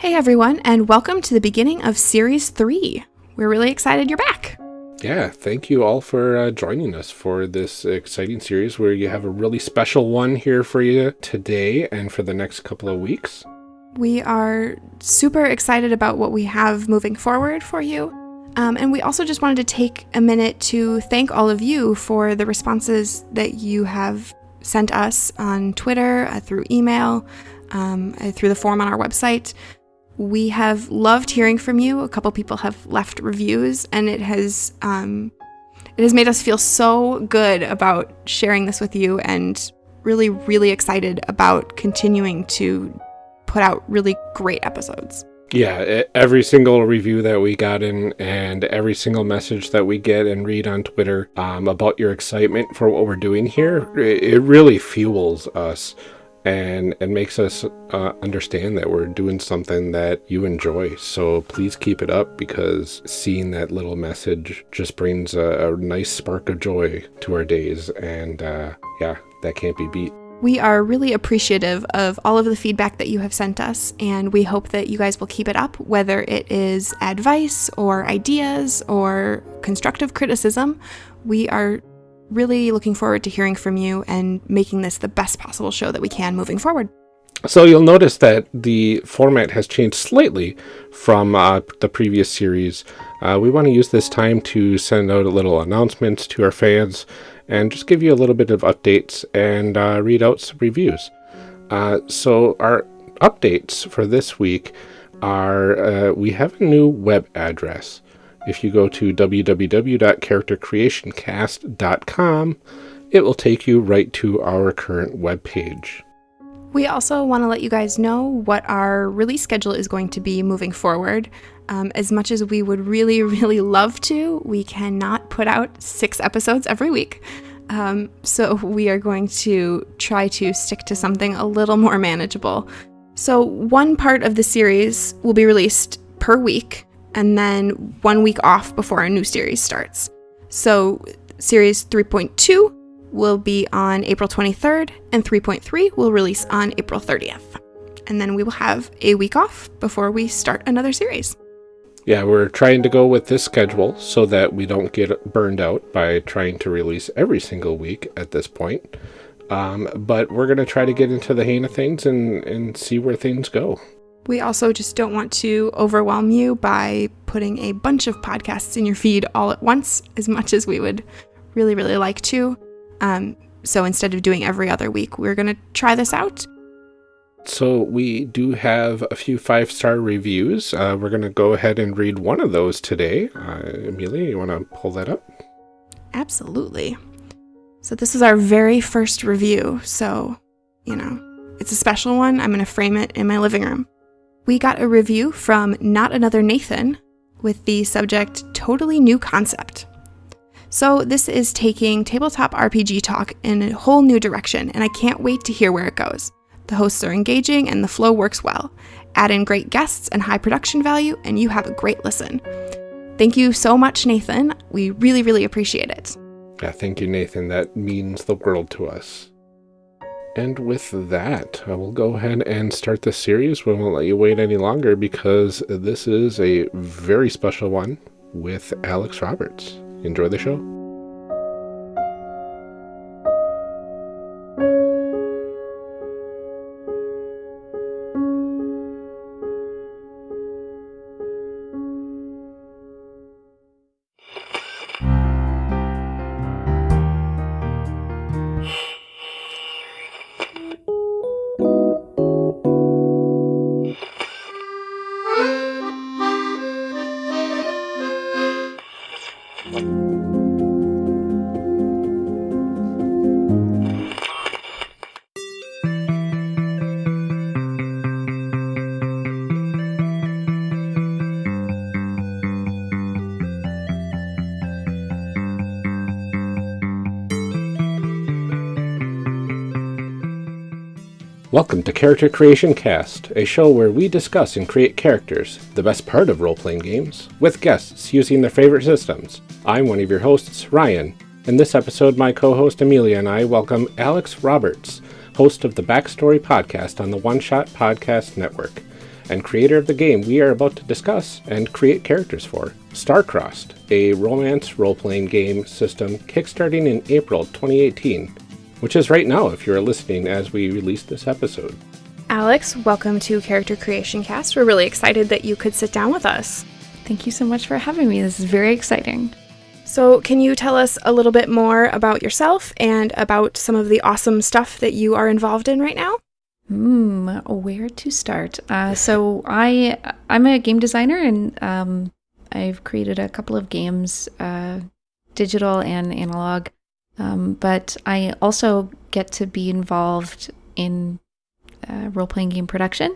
Hey everyone, and welcome to the beginning of Series 3. We're really excited you're back. Yeah, thank you all for uh, joining us for this exciting series where you have a really special one here for you today and for the next couple of weeks. We are super excited about what we have moving forward for you. Um, and we also just wanted to take a minute to thank all of you for the responses that you have sent us on Twitter, uh, through email, um, uh, through the form on our website. We have loved hearing from you. A couple people have left reviews, and it has um, it has made us feel so good about sharing this with you, and really, really excited about continuing to put out really great episodes. Yeah, every single review that we got in and every single message that we get and read on Twitter um, about your excitement for what we're doing here, it really fuels us and it makes us uh, understand that we're doing something that you enjoy. So please keep it up because seeing that little message just brings a, a nice spark of joy to our days. And uh, yeah, that can't be beat. We are really appreciative of all of the feedback that you have sent us, and we hope that you guys will keep it up, whether it is advice or ideas or constructive criticism. We are really looking forward to hearing from you and making this the best possible show that we can moving forward. So you'll notice that the format has changed slightly from uh, the previous series. Uh, we want to use this time to send out a little announcements to our fans and just give you a little bit of updates and uh, read out some reviews. Uh, so our updates for this week are uh, we have a new web address. If you go to www.charactercreationcast.com, it will take you right to our current web page. We also want to let you guys know what our release schedule is going to be moving forward. Um, as much as we would really, really love to, we cannot put out six episodes every week. Um, so we are going to try to stick to something a little more manageable. So, one part of the series will be released per week, and then one week off before a new series starts. So, series 3.2 will be on April 23rd, and 3.3 will release on April 30th. And then we will have a week off before we start another series. Yeah, we're trying to go with this schedule so that we don't get burned out by trying to release every single week at this point. Um, but we're going to try to get into the hang of things and, and see where things go. We also just don't want to overwhelm you by putting a bunch of podcasts in your feed all at once, as much as we would really, really like to. Um, so instead of doing every other week, we're going to try this out. So we do have a few five star reviews. Uh, we're going to go ahead and read one of those today. Uh, Amelia, you want to pull that up? Absolutely. So this is our very first review. So, you know, it's a special one. I'm going to frame it in my living room we got a review from Not Another Nathan with the subject Totally New Concept. So, this is taking tabletop RPG talk in a whole new direction, and I can't wait to hear where it goes. The hosts are engaging and the flow works well. Add in great guests and high production value, and you have a great listen. Thank you so much, Nathan. We really, really appreciate it. Yeah, thank you, Nathan. That means the world to us. And with that, I will go ahead and start the series. We won't let you wait any longer because this is a very special one with Alex Roberts. Enjoy the show. Welcome to Character Creation Cast, a show where we discuss and create characters, the best part of role-playing games, with guests using their favorite systems. I'm one of your hosts, Ryan. In this episode, my co-host Amelia and I welcome Alex Roberts, host of the Backstory podcast on the One Shot Podcast Network. and creator of the game we are about to discuss and create characters for, Starcrossed, a romance role-playing game system kickstarting in April 2018, which is right now if you're listening as we release this episode. Alex, welcome to Character Creation Cast. We're really excited that you could sit down with us. Thank you so much for having me. This is very exciting. So, can you tell us a little bit more about yourself and about some of the awesome stuff that you are involved in right now? Hmm, where to start? Uh, so, I I'm a game designer, and um, I've created a couple of games, uh, digital and analog. Um, but I also get to be involved in uh, role playing game production.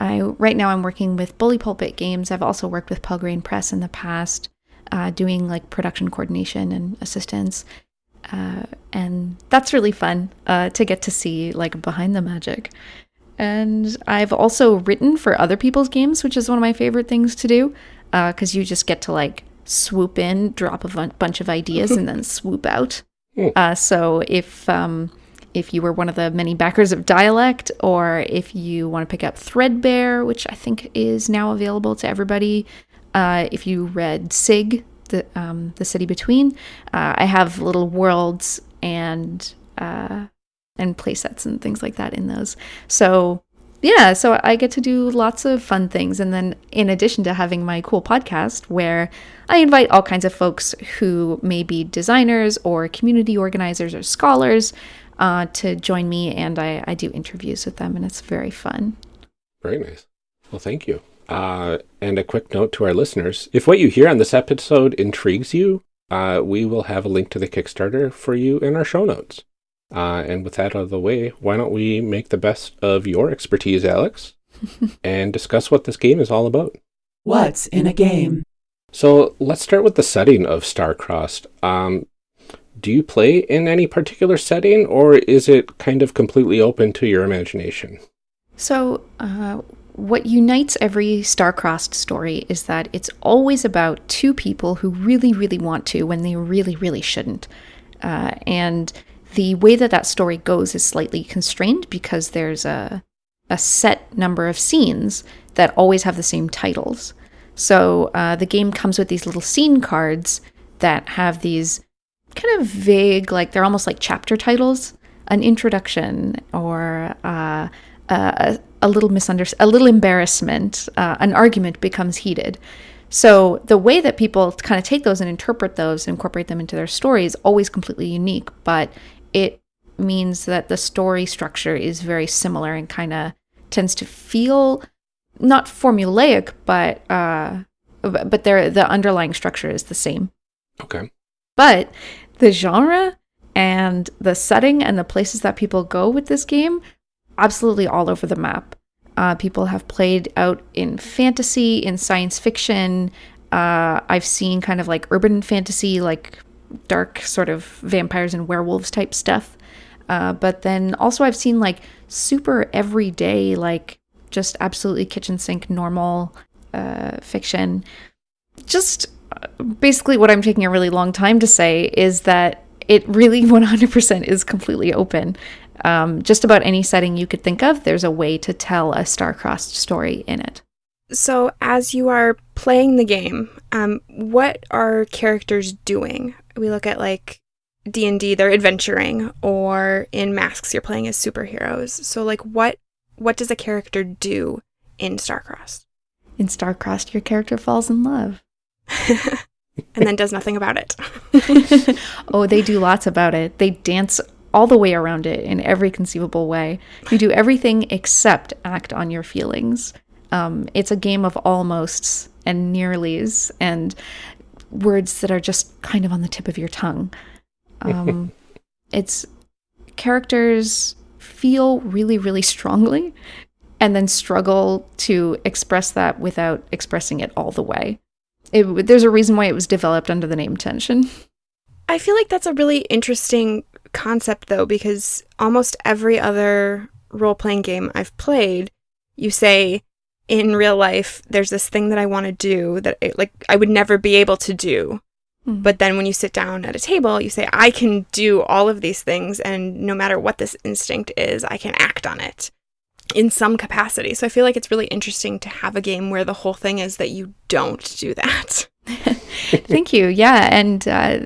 I right now I'm working with Bully Pulpit Games. I've also worked with Pelgrane Press in the past, uh, doing like production coordination and assistance, uh, and that's really fun uh, to get to see like behind the magic. And I've also written for other people's games, which is one of my favorite things to do, because uh, you just get to like swoop in, drop a bunch of ideas, and then swoop out. Hmm. Uh, so if um, if you were one of the many backers of Dialect, or if you want to pick up Threadbare, which I think is now available to everybody. Uh, if you read Sig, the um, the city between, uh, I have little worlds and uh, and playsets and things like that in those. So yeah, so I get to do lots of fun things. And then, in addition to having my cool podcast where I invite all kinds of folks who may be designers or community organizers or scholars uh, to join me, and I, I do interviews with them, and it's very fun. Very nice. Well, thank you. Uh, and a quick note to our listeners if what you hear on this episode intrigues you, uh, we will have a link to the Kickstarter for you in our show notes. Uh, and with that out of the way, why don't we make the best of your expertise, Alex, and discuss what this game is all about? What's in a game? So let's start with the setting of Starcrossed. Um, do you play in any particular setting, or is it kind of completely open to your imagination? So, uh, what unites every star-crossed story is that it's always about two people who really, really want to when they really, really shouldn't. Uh, and the way that that story goes is slightly constrained because there's a, a set number of scenes that always have the same titles. So uh, the game comes with these little scene cards that have these kind of vague, like they're almost like chapter titles, an introduction or uh, a, a, little misunderstanding, a little embarrassment, uh, an argument becomes heated. So the way that people kind of take those and interpret those, and incorporate them into their story is always completely unique, but it means that the story structure is very similar and kind of tends to feel not formulaic, but uh, but there the underlying structure is the same. Okay. But the genre and the setting and the places that people go with this game absolutely all over the map. Uh, people have played out in fantasy, in science fiction. Uh, I've seen kind of like urban fantasy, like dark sort of vampires and werewolves type stuff. Uh, but then also I've seen like super everyday, like just absolutely kitchen sink normal uh, fiction. Just basically what I'm taking a really long time to say is that it really 100% is completely open. Um, just about any setting you could think of, there's a way to tell a star-crossed story in it. So, as you are playing the game, um, what are characters doing? We look at like D and D, they're adventuring, or in Masks, you're playing as superheroes. So, like, what what does a character do in Starcrossed? In Starcrossed, your character falls in love. and then does nothing about it. oh, they do lots about it. They dance all the way around it in every conceivable way. You do everything except act on your feelings. Um, it's a game of almosts and nearlies and words that are just kind of on the tip of your tongue. Um, it's characters feel really, really strongly and then struggle to express that without expressing it all the way. It, there's a reason why it was developed under the name Tension. I feel like that's a really interesting concept, though, because almost every other role playing game I've played, you say, in real life, there's this thing that I want to do that I, like I would never be able to do. Mm. But then when you sit down at a table, you say, I can do all of these things, and no matter what this instinct is, I can act on it. in some capacity. So I feel like it's really interesting to have a game where the whole thing is that you don't do that. Thank you. Yeah, and uh,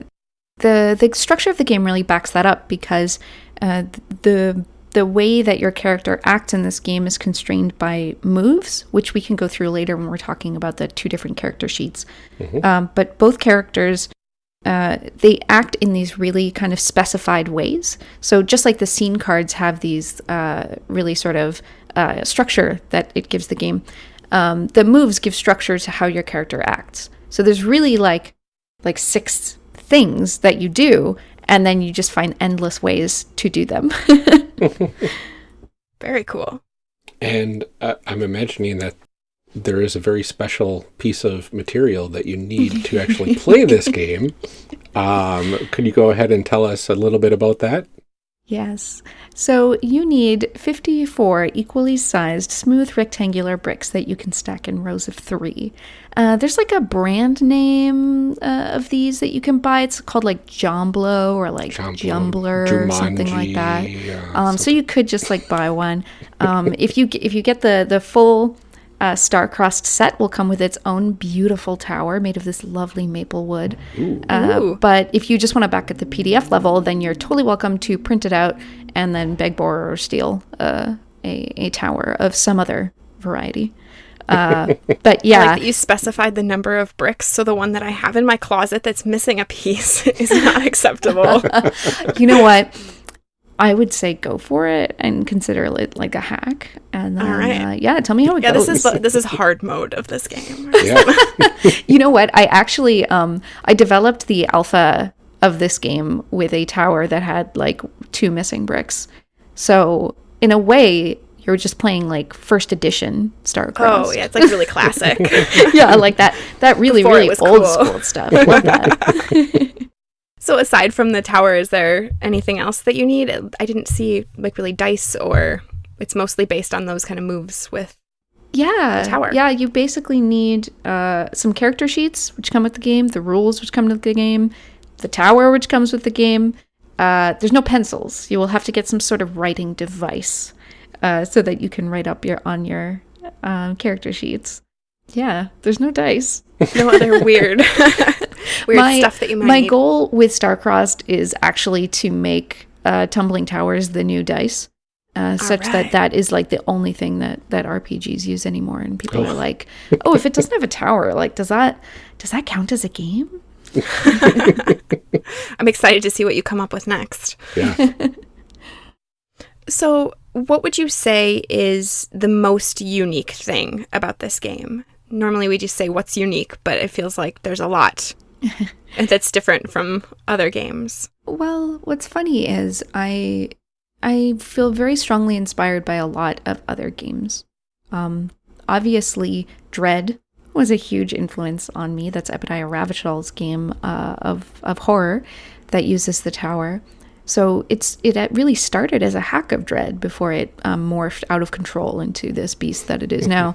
the the structure of the game really backs that up because uh, the the way that your character acts in this game is constrained by moves, which we can go through later when we're talking about the two different character sheets. Um, but both characters uh, they act in these really kind of specified ways. So just like the scene cards have these uh, really sort of uh, structure that it gives the game, um, the moves give structure to how your character acts. So there's really like like six things that you do, and then you just find endless ways to do them. Very cool. And uh, I'm imagining that there is a very special piece of material that you need to actually play this game. Um, could you go ahead and tell us a little bit about that? Yes. So you need 54 equally sized smooth rectangular bricks that you can stack in rows of three. Uh, there's like a brand name uh, of these that you can buy. It's called like Jomblo or like Jumbler or something like that. Uh, Um, so you could just like buy one. Um, if you if you get the the full uh, star-crossed set, will come with its own beautiful tower made of this lovely maple wood. Uh, Ooh. but if you just want to back at the PDF level, then you're totally welcome to print it out and then beg, borrow, or steal uh, a a tower of some other variety. Uh, but I yeah, like that you specified the number of bricks, so the one that I have in my closet that's missing a piece is not acceptable. you know what? I would say go for it and consider it like a hack. And then, All right. uh, yeah, tell me how it yeah, goes. this is this is hard mode of this game. Yeah. you know what? I actually um I developed the alpha of this game with a tower that had like two missing bricks. So in a way, you're just playing like first edition Starcrossed. Oh yeah, it's like really classic. yeah, I like that. That really, Before really old cool. school stuff. Love that. So aside from the tower, is there anything else that you need? I didn't see like really dice or it's mostly based on those kind of moves with Yeah, tower. Yeah, you basically need uh, some character sheets which come with the game, the rules which come with the game, the tower which comes with the game. Uh, there's no pencils. You will have to get some sort of writing device uh, so that you can write up your on your um, character sheets. Yeah, there's no dice. no other weird weird my, stuff that you might my need. goal with Starcrossed is actually to make uh, tumbling towers the new dice, uh, such that that is like the only thing that that RPGs use anymore. And people Oh. are like, "Oh, if it doesn't have a tower, like does that does that count as a game?" I'm excited to see what you come up with next. Yeah. So, what would you say is the most unique thing about this game? Normally, we just say what's unique, but it feels like there's a lot that's different from other games. Well, what's funny is I I feel very strongly inspired by a lot of other games. Um, obviously, Dread was a huge influence on me. That's Epidiah Ravachol's game uh, of of horror that uses the tower. So it's it really started as a hack of Dread before it um, morphed out of control into this beast that it is now.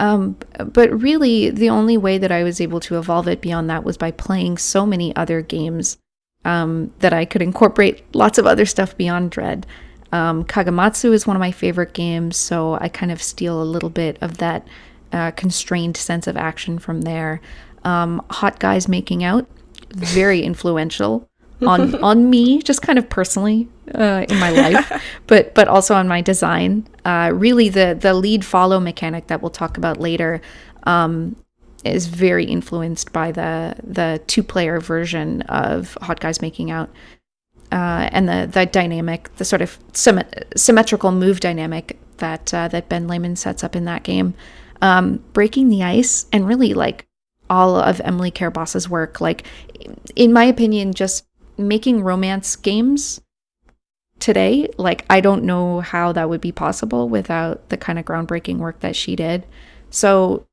Um, but really, the only way that I was able to evolve it beyond that was by playing so many other games um, that I could incorporate lots of other stuff beyond Dread. Um, Kagematsu is one of my favorite games, so I kind of steal a little bit of that uh, constrained sense of action from there. Um, Hot Guys Making Out, very influential on on me, just kind of personally uh, in my life, but but also on my design. Uh, really, the the lead follow mechanic that we'll talk about later um, is very influenced by the the two player version of Hot Guys Making Out. Uh, and the the dynamic, the sort of symmet- symmetrical move dynamic that uh, that Ben Lehman sets up in that game, um, breaking the ice, and really like all of Emily Care Boss's work. Like, in my opinion, just making romance games today, like I don't know how that would be possible without the kind of groundbreaking work that she did. So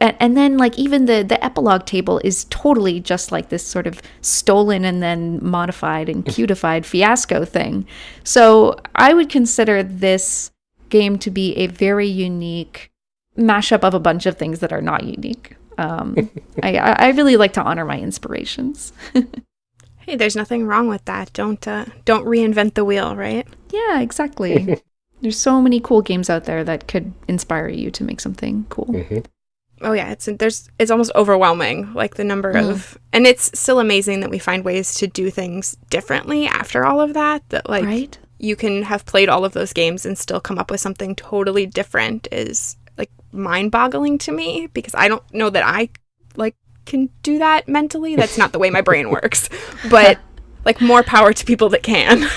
and, and then like even the the epilogue table is totally just like this sort of stolen and then modified and cutified fiasco thing. So I would consider this game to be a very unique mashup of a bunch of things that are not unique. Um, I, I I really like to honor my inspirations. Hey, there's nothing wrong with that. Don't uh, don't reinvent the wheel, right? Yeah, exactly. There's so many cool games out there that could inspire you to make something cool. hmm Oh yeah, it's there's it's almost overwhelming like the number Mm. of and it's still amazing that we find ways to do things differently after all of that that like right? you can have played all of those games and still come up with something totally different is like mind-boggling to me because I don't know that I like can do that mentally. That's not the way my brain works. But like more power to people that can.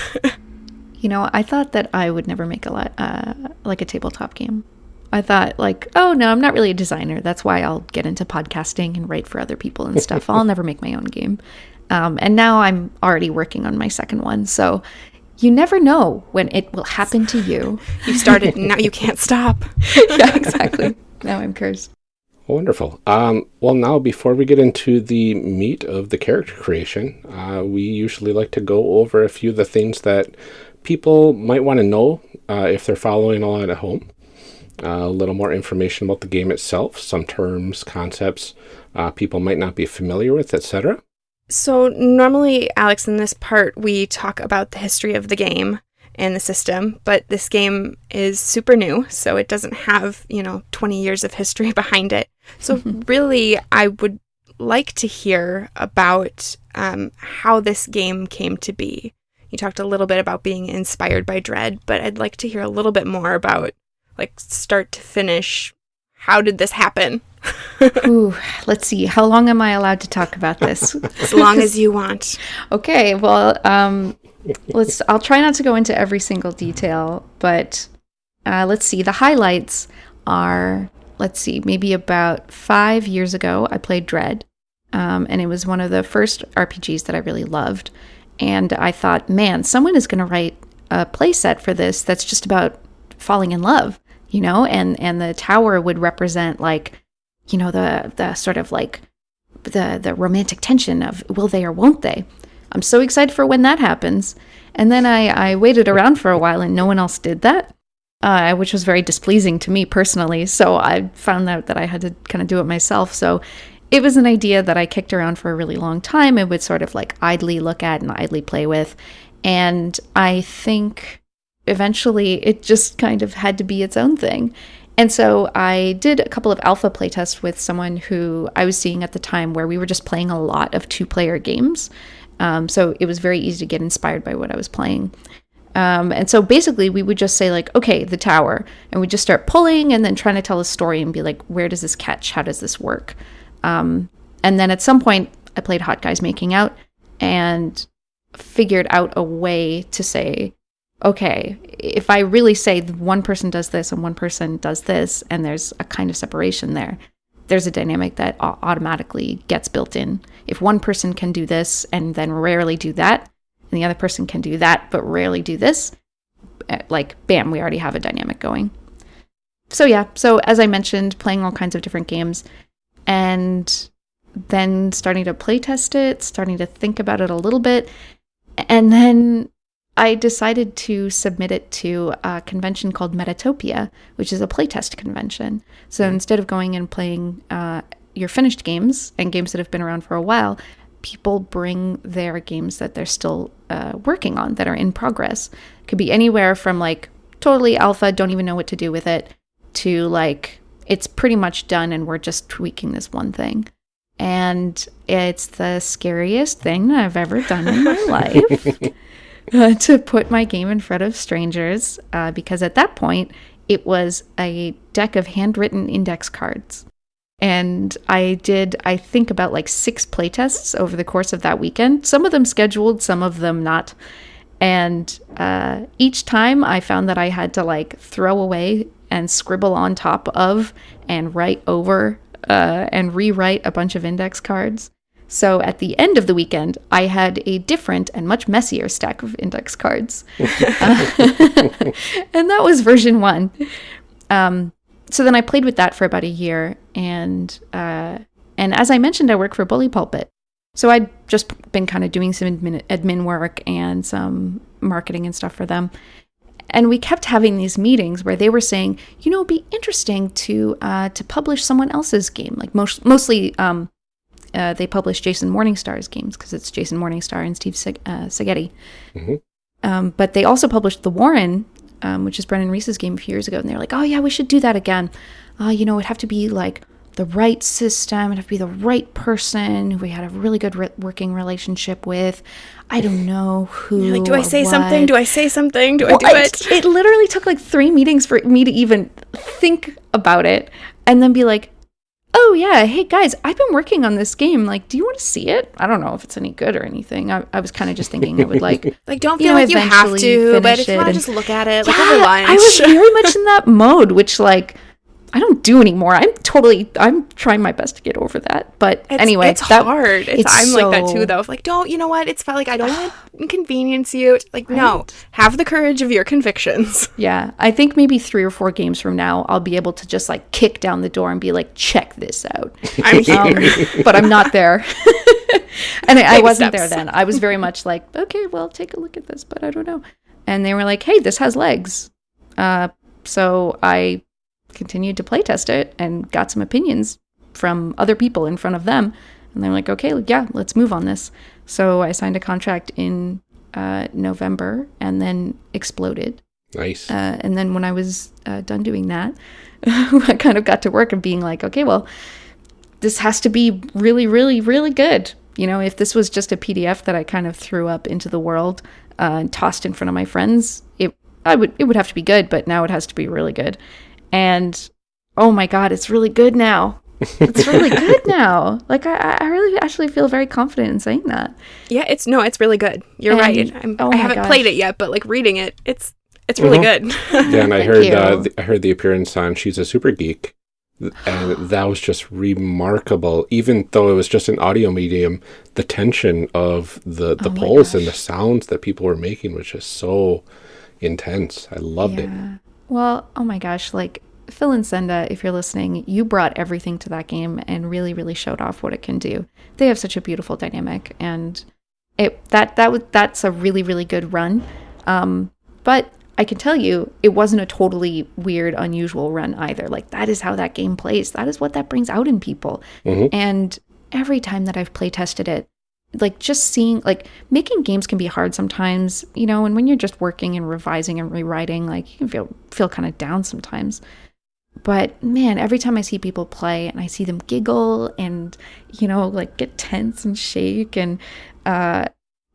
You know, I thought that I would never make a lot, uh, like a tabletop game. I thought, like, oh no, I'm not really a designer. That's why I'll get into podcasting and write for other people and stuff. I'll never make my own game. Um, and now I'm already working on my second one. So you never know when it will happen to you. you started now you can't stop. yeah, exactly. Now I'm cursed. Wonderful. Um, well, now before we get into the meat of the character creation, uh, we usually like to go over a few of the things that people might want to know uh, if they're following along at home. Uh, a little more information about the game itself, some terms, concepts uh, people might not be familiar with, etc. So, normally, Alex, in this part, we talk about the history of the game and the system, but this game is super new, so it doesn't have, you know, 20 years of history behind it. So, really, I would like to hear about um, how this game came to be. You talked a little bit about being inspired by Dread, but I'd like to hear a little bit more about, like, start to finish. How did this happen? Ooh, let's see. How long am I allowed to talk about this? As long as you want. Okay, well, um, let's. I'll try not to go into every single detail, but uh, let's see. The highlights are, let's see, maybe about five years ago, I played Dread, um, and it was one of the first RPGs that I really loved. And I thought, man, someone is going to write a playset for this that's just about falling in love, you know, and and the tower would represent like, you know, the the sort of like the the romantic tension of will they or won't they. I'm so excited for when that happens. And then I, I waited around for a while and no one else did that, uh, which was very displeasing to me personally. So I found out that I had to kind of do it myself. So it was an idea that I kicked around for a really long time and would sort of like idly look at and idly play with. And I think eventually it just kind of had to be its own thing. And so I did a couple of alpha playtests with someone who I was seeing at the time where we were just playing a lot of two player games. Um, so it was very easy to get inspired by what I was playing. Um, and so basically, we would just say, like, okay, the tower. And we just start pulling and then trying to tell a story and be like, where does this catch? How does this work? Um, and then at some point, I played Hot Guys Making Out and figured out a way to say, okay, if I really say one person does this and one person does this, and there's a kind of separation there, there's a dynamic that automatically gets built in. If one person can do this and then rarely do that, and the other person can do that but rarely do this, eh, like, bam, we already have a dynamic going. So, yeah, so as I mentioned, playing all kinds of different games and then starting to playtest it, starting to think about it a little bit. And then I decided to submit it to a convention called Metatopia, which is a playtest convention. So instead of going and playing uh, your finished games and games that have been around for a while, people bring their games that they're still uh, working on that are in progress. It could be anywhere from like totally alpha, don't even know what to do with it, to like it's pretty much done and we're just tweaking this one thing. And it's the scariest thing that I've ever done in my life uh, to put my game in front of strangers uh, because at that point it was a deck of handwritten index cards. And I did, I think, about like six playtests over the course of that weekend. Some of them scheduled, some of them not. And uh, each time I found that I had to like throw away and scribble on top of and write over uh, and rewrite a bunch of index cards. So at the end of the weekend, I had a different and much messier stack of index cards. Uh, and that was version one. Um, so then I played with that for about a year. And, uh, and as I mentioned, I work for Bully Pulpit. So I'd just been kind of doing some admin, admin work and some marketing and stuff for them. And we kept having these meetings where they were saying, you know, it'd be interesting to uh, to publish someone else's game. Like most, mostly, um, uh, they publish Jason Morningstar's games because it's Jason Morningstar and Steve Seg- uh, Segedy. Mhm. Um, but they also published the Warren um, which is Brennan Reese's game a few years ago, and they're like, "Oh yeah, we should do that again." Uh, you know, it'd have to be like the right system. It'd have to be the right person who we had a really good re- working relationship with. I don't know who. Like, do I say something? Do I say something? Do Well, I do it? It literally took like three meetings for me to even think about it and then be like, oh, yeah, hey guys, I've been working on this game. Like, do you want to see it? I don't know if it's any good or anything. I, I was kind of just thinking it would like. Like, don't you feel know, like you have to, but if you want to just look at it, like Yeah, over lunch. I was very much in that mode, which like I don't do anymore. I'm totally I'm trying my best to get over that. But It's, anyway, it's that- hard. It's, it's I'm like that too, though. Like, don't you know what? It's like I don't want to inconvenience you. Like, no, have the courage of your convictions. Yeah, I think maybe three or four games from now, I'll be able to just like kick down the door and be like, check this out. I'm here. Um, but I'm not there. and I, I wasn't there then. I was very much like, okay, well, take a look at this, but I don't know. And they were like, hey, this has legs. Uh, so I continued to playtest it and got some opinions from other people in front of them. And they're like, okay, yeah, let's move on this. So I signed a contract in uh, November and then exploded. Nice. Uh, and then when I was uh, done doing that, I kind of got to work and being like, okay, well, this has to be really, really, really good. You know, if this was just a PDF that I kind of threw up into the world uh, and tossed in front of my friends, it I would it would have to be good, but now it has to be really good. And oh my god, it's really good now. It's really good now. Like I, I really actually feel very confident in saying that. yeah, it's no, it's really good. You're And- right. I'm, oh I haven't gosh. played it yet, but like reading it, it's it's really good. yeah, and I heard uh, you. th- I heard the appearance on She's a Super Geek, and that was just remarkable. Even though it was just an audio medium, the tension of the the Oh my pulse and the sounds that people were making was just so intense. I loved it. Well, oh my gosh, like Phil and Senda, if you're listening, you brought everything to that game and really, really showed off what it can do. They have such a beautiful dynamic, and it that that was that's a really, really good run. Um, but I can tell you, it wasn't a totally weird, unusual run either. Like that is how that game plays. That is what that brings out in people. Mhm. And every time that I've play tested it, like just seeing like making games can be hard sometimes you know and when you're just working and revising and rewriting like you can feel feel kind of down sometimes. But man every time i see people play and i see them giggle and you know like get tense and shake and uh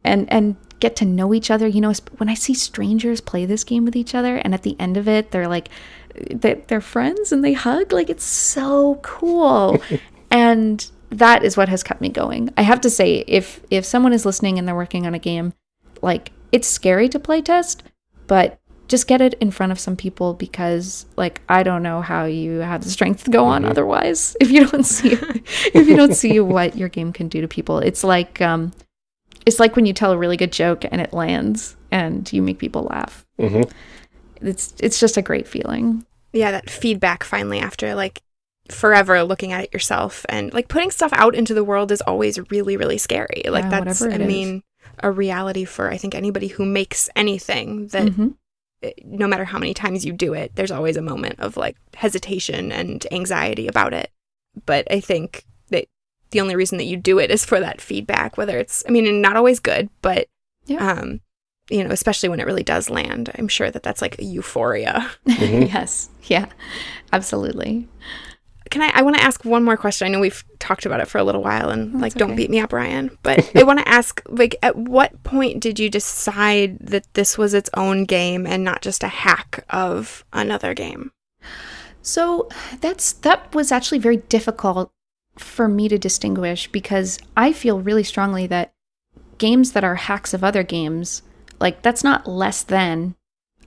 and and get to know each other you know when i see strangers play this game with each other and at the end of it they're like they're friends and they hug like it's so cool. And that is what has kept me going. I have to say if if someone is listening and they're working on a game like it's scary to play test but just get it in front of some people because like i don't know how you have the strength to go on Mhm. otherwise if you don't see if you don't see what your game can do to people. It's like um it's like when you tell a really good joke and it lands and you make people laugh. Hmm it's it's just a great feeling. Yeah, that feedback finally after like forever looking at it yourself and like putting stuff out into the world is always really, really scary. Like Yeah, that's whatever I it is. mean a reality for I think anybody who makes anything that Mhm. eh, no matter how many times you do it, there's always a moment of like hesitation and anxiety about it. But I think that the only reason that you do it is for that feedback, whether it's, I mean, not always good, but, Yeah. um, you know, especially when it really does land, I'm sure that that's like a euphoria. Mhm. yes yeah absolutely Can I, I want to ask one more question. I know we've talked about it for a little while and That's like, don't beat me up, Ryan, but I want to ask, like, at what point did you decide that this was its own game and not just a hack of another game? So that's that was actually very difficult for me to distinguish because I feel really strongly that games that are hacks of other games, like that's not less than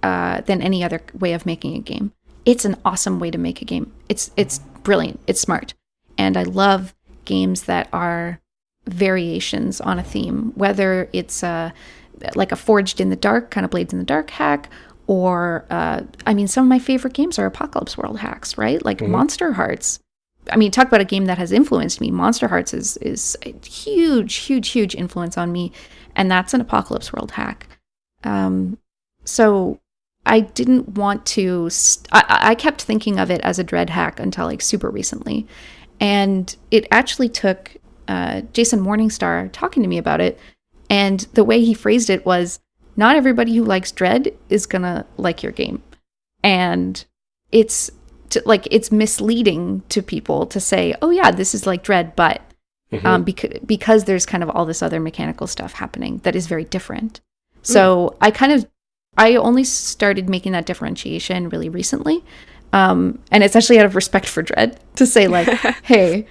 uh, than any other way of making a game. It's an awesome way to make a game. It's it's brilliant. It's smart, and I love games that are variations on a theme, whether it's uh, like a Forged in the Dark kind of Blades in the Dark hack, or uh, I mean, some of my favorite games are Apocalypse World hacks, right? Like Monster Hearts. I mean, talk about a game that has influenced me. Monster Hearts is is a huge, huge, huge influence on me, and that's an Apocalypse World hack. Um, so I didn't want to. St- I, I kept thinking of it as a dread hack until like super recently, and it actually took uh, Jason Morningstar talking to me about it, and the way he phrased it was, not everybody who likes Dread is gonna like your game, and it's to, like it's misleading to people to say, "Oh yeah, this is like Dread," but um, because because there's kind of all this other mechanical stuff happening that is very different. So I kind of I only started making that differentiation really recently. Um, and it's actually out of respect for Dread to say like, hey,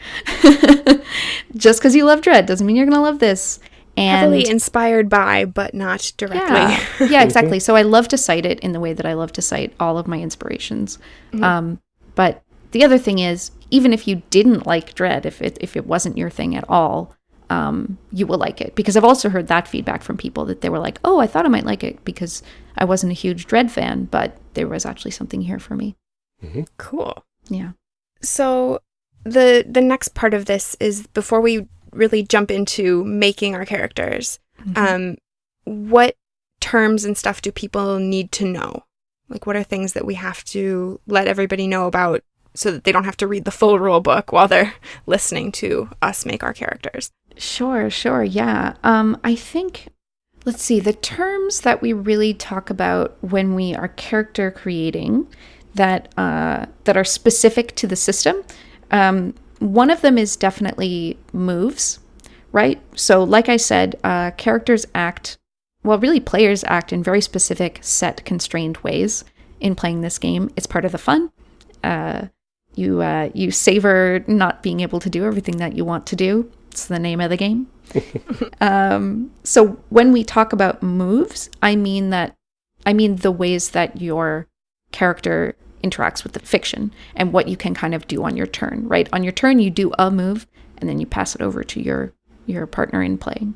just because you love Dread doesn't mean you're gonna love this. And Heavily inspired by, but not directly. yeah, yeah, exactly. So I love to cite it in the way that I love to cite all of my inspirations. Um, but the other thing is, even if you didn't like Dread, if it if it wasn't your thing at all, um, you will like it because I've also heard that feedback from people that they were like, "Oh, I thought I might like it because I wasn't a huge Dread fan, but there was actually something here for me." cool. Yeah. So the the next part of this is before we really jump into making our characters. Um, what terms and stuff do people need to know? Like, what are things that we have to let everybody know about so that they don't have to read the full rule book while they're listening to us make our characters? Sure, sure. Yeah. Um, I think, let's see, the terms that we really talk about when we are character creating that, uh, that are specific to the system. Um, one of them is definitely moves, right? So, like I said, uh, characters act, well, really, players act in very specific, set, constrained ways in playing this game. It's part of the fun. Uh, you uh, you savor not being able to do everything that you want to do. It's the name of the game. um, so when we talk about moves, I mean that I mean the ways that your character interacts with the fiction and what you can kind of do on your turn. Right on your turn, you do a move and then you pass it over to your your partner in playing.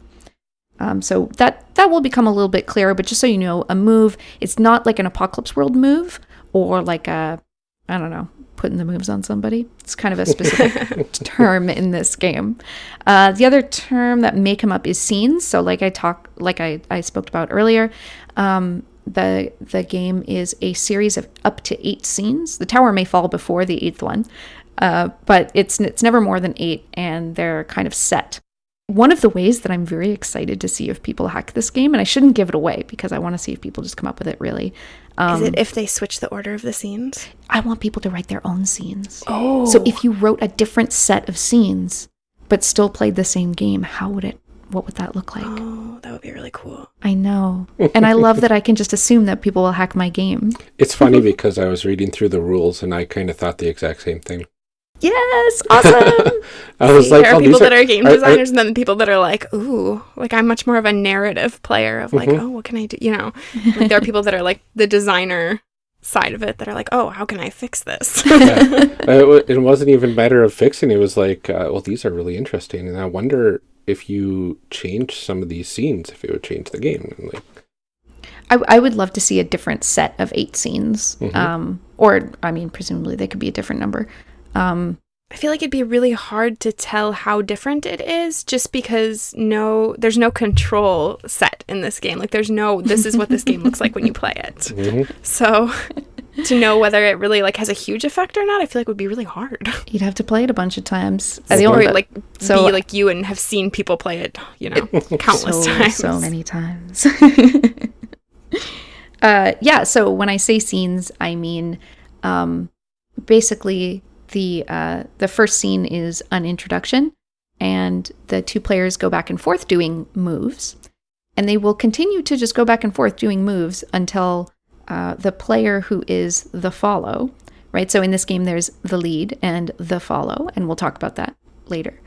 Um, so that that will become a little bit clearer. But just so you know, a move it's not like an apocalypse world move or like a I don't know putting the moves on somebody. It's kind of a specific term in this game. Uh, the other term that may come up is scenes. So like I talk like I, I spoke about earlier, um, the the game is a series of up to eight scenes. The tower may fall before the eighth one, uh, but it's it's never more than eight, and they're kind of set. One of the ways that I'm very excited to see if people hack this game, and I shouldn't give it away because I want to see if people just come up with it. Really, um, is it if they switch the order of the scenes? I want people to write their own scenes. Oh, So if you wrote a different set of scenes, but still played the same game, how would it? What would that look like? oh, that would be really cool. I know, and I love that I can just assume that people will hack my game. It's funny because I was reading through the rules and I kind of thought the exact same thing. Yes, awesome. I was See, like, there are oh, people these that are game are- are- designers, and then people that are like, "Ooh, like I'm much more of a narrative player of like, Mhm. oh, what can I do?" You know, like there are people that are like the designer side of it that are like, "Oh, how can I fix this?" Uh, it, wa- it wasn't even a matter of fixing. It was like, uh, well, these are really interesting, and I wonder if you change some of these scenes, if it would change the game. And like, I, I would love to see a different set of eight scenes, Mhm. um, or I mean, presumably they could be a different number. Um, I feel like it'd be really hard to tell how different it is just because no there's no control set in this game. Like there's no this is what this game looks like when you play it. mhm. So to know whether it really like has a huge effect or not, I feel like would be really hard. you'd have to play it a bunch of times. So the or only- like so- be like you and have seen people play it, you know, countless so, times. So many times. uh, yeah. So when I say scenes, I mean um, basically the uh, the first scene is an introduction, and the two players go back and forth doing moves, and they will continue to just go back and forth doing moves until uh, the player who is the follow. Right. So in this game, there's the lead and the follow, and we'll talk about that later.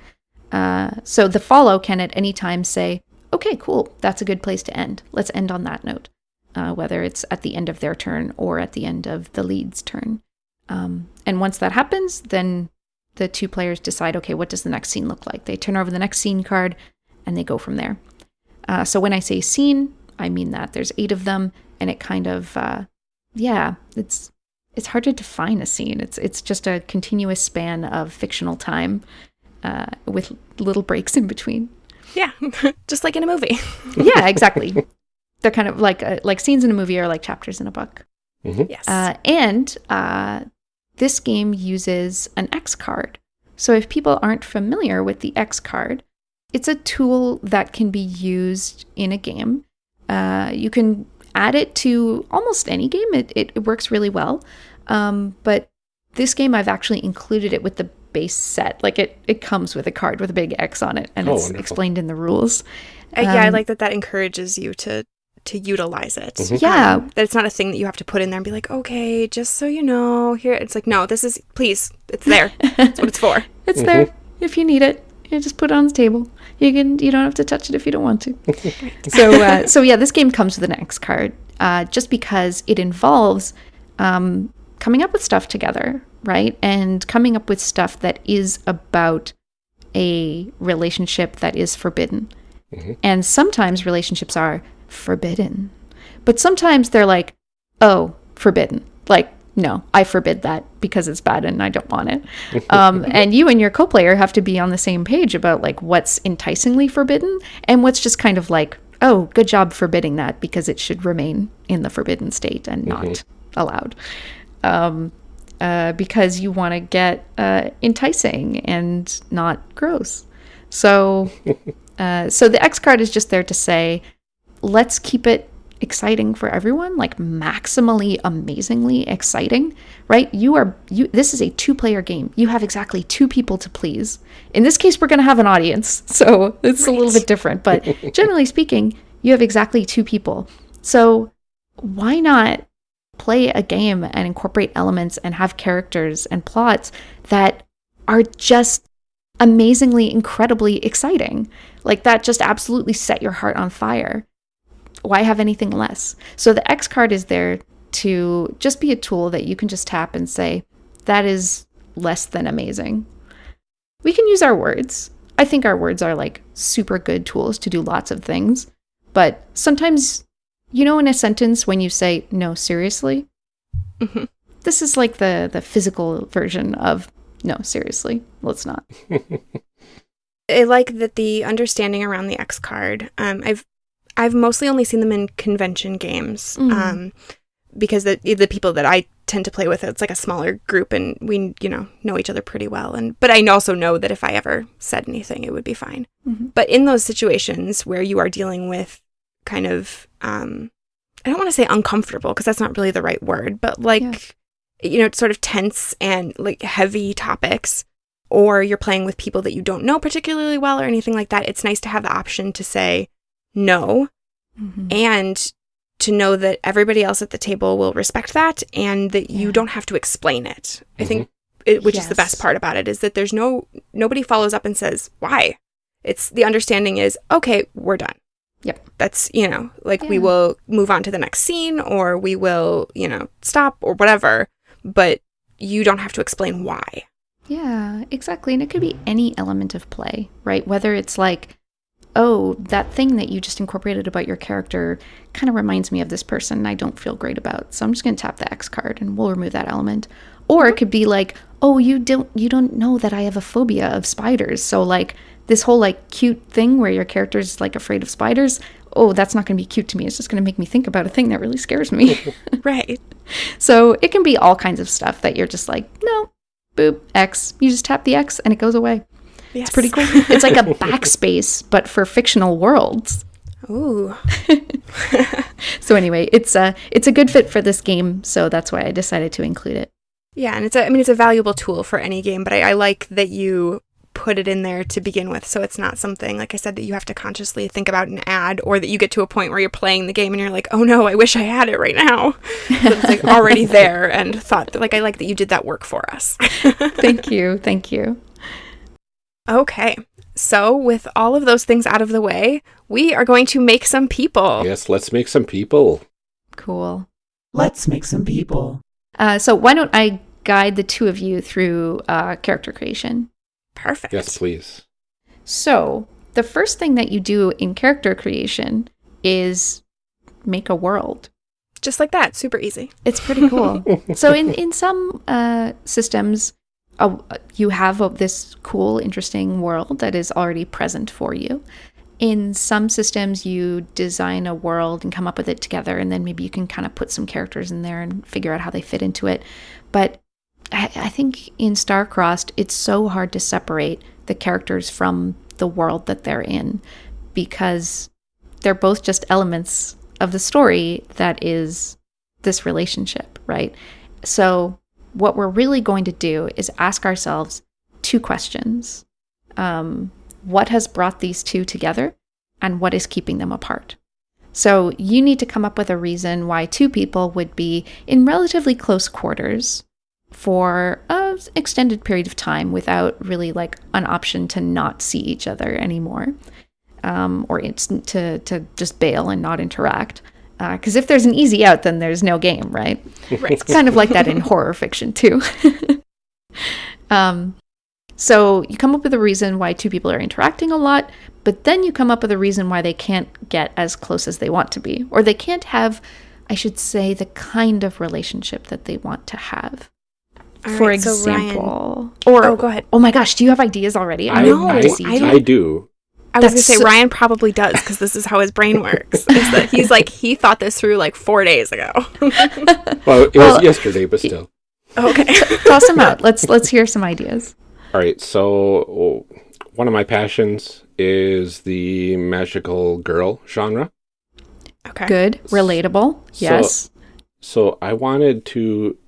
Uh, so the follow can at any time say, okay, cool, that's a good place to end. Let's end on that note, uh, whether it's at the end of their turn or at the end of the lead's turn. Um, and once that happens, then the two players decide, okay, what does the next scene look like? They turn over the next scene card and they go from there. Uh, so when I say scene, I mean that there's eight of them, and it kind of, uh, yeah, it's it's hard to define a scene. It's it's just a continuous span of fictional time uh, with little breaks in between. yeah, just like in a movie. yeah, exactly. They're kind of like uh, like scenes in a movie are like chapters in a book. Yes. Uh, and uh, this game uses an X card. So if people aren't familiar with the X card, it's a tool that can be used in a game Uh, you can add it to almost any game. It, it, it works really well. Um, but this game, I've actually included it with the base set. Like it, it comes with a card with a big X on it, and Oh, it's wonderful. explained in the rules. Uh, yeah, I Um, like that. That encourages you to to utilize it. Mhm. Yeah. Um, that it's not a thing that you have to put in there and be like, okay, just so you know, here. It's like, no, this is please, it's there. That's what it's for. It's there if you need it. You just put it on the table. You can. You don't have to touch it if you don't want to. so, uh, so yeah, this game comes with an X card, uh, just because it involves um, coming up with stuff together, right? And coming up with stuff that is about a relationship that is forbidden. And sometimes relationships are forbidden, but sometimes they're like, oh, forbidden. Like, no, I forbid that because it's bad and I don't want it. Um, and you and your co-player have to be on the same page about like what's enticingly forbidden and what's just kind of like, oh, good job forbidding that because it should remain in the forbidden state and not allowed. Um, uh, because you want to get uh, enticing and not gross. So, uh, so the X card is just there to say, let's keep it exciting for everyone, like maximally, amazingly exciting, right? You are you. This is a two-player game. You have exactly two people to please. In this case, we're going to have an audience, so it's a little bit different. But generally speaking, you have exactly two people. So why not play a game and incorporate elements and have characters and plots that are just amazingly, incredibly exciting. Like that just absolutely set your heart on fire. Why have anything less? So the X card is there to just be a tool that you can just tap and say, that is less than amazing. We can use our words. I think our words are like super good tools to do lots of things. But sometimes, you know, in a sentence, when you say, no, seriously, Mhm. this is like the, the physical version of, no, seriously, let's not. I like that the understanding around the X card. Um, I've I've mostly only seen them in convention games. Mhm. Um, because the the people that I tend to play with, it's like a smaller group, and we you know know each other pretty well. And but I also know that if I ever said anything, it would be fine. Mhm. But in those situations where you are dealing with kind of um, I don't want to say uncomfortable because that's not really the right word, but like you know, it's sort of tense and like heavy topics, or you're playing with people that you don't know particularly well or anything like that, it's nice to have the option to say no Mhm. and to know that everybody else at the table will respect that and that you don't have to explain it. I think it, which is the best part about it is that there's no nobody follows up and says why. It's the understanding is okay, we're done. Yep. That's, you know, like we will move on to the next scene or we will, you know, stop or whatever, but you don't have to explain why. Yeah, exactly. And it could be any element of play, right? Whether it's like, oh, that thing that you just incorporated about your character kind of reminds me of this person and I don't feel great about. So I'm just going to tap the X card and we'll remove that element. Or it mm-hmm. could be like, oh, you don't you don't know that I have a phobia of spiders. So like this whole like cute thing where your character's like afraid of spiders, oh, that's not going to be cute to me. It's just going to make me think about a thing that really scares me. Right. So it can be all kinds of stuff that you're just like, no, boop, X. You just tap the X and it goes away. Yes. It's pretty cool. it's like a backspace, but for fictional worlds. Ooh. So anyway, it's a it's a good fit for this game, so that's why I decided to include it. Yeah, and it's a I mean it's a valuable tool for any game, but I, I like that you put it in there to begin with, so it's not something like I said that you have to consciously think about and add, or that you get to a point where you're playing the game and you're like, oh no, I wish I had it right now. So it's like already there and thought like I like that you did that work for us. Thank you, thank you. Okay, so with all of those things out of the way, we are going to make some people. Yes, let's make some people. Cool. Let's make some people. Uh, so why don't I guide the two of you through uh, character creation? Perfect. Yes, please. So the first thing that you do in character creation is make a world. Just like that, super easy. It's pretty cool. so in in some uh, systems, uh, you have uh, this cool, interesting world that is already present for you. In some systems, you design a world and come up with it together, and then maybe you can kind of put some characters in there and figure out how they fit into it. But I, I think in Starcrossed, it's so hard to separate the characters from the world that they're in because they're both just elements of the story that is this relationship, right? So, what we're really going to do is ask ourselves two questions um, What has brought these two together, and what is keeping them apart? So, you need to come up with a reason why two people would be in relatively close quarters for an extended period of time without really like an option to not see each other anymore um, or it's to, to just bail and not interact because if there's an easy out then there's no game right, Right. it's kind of like that in horror fiction too um, so you come up with a reason why two people are interacting a lot but then you come up with a reason why they can't get as close as they want to be or they can't have i should say the kind of relationship that they want to have All for right, so Ryan- example. or Oh, go ahead. Oh my gosh, do you have ideas already? I, No, I, I don't- I do. I was gonna say so- Ryan probably does because this is how his brain works. Is that he's like he thought this through like four days ago. Well, it Well, was yesterday, but still. okay. Toss them out. Let's let's hear some ideas. All right. So one of my passions is the magical girl genre. Okay. Good, relatable. So- Yes. So I wanted to,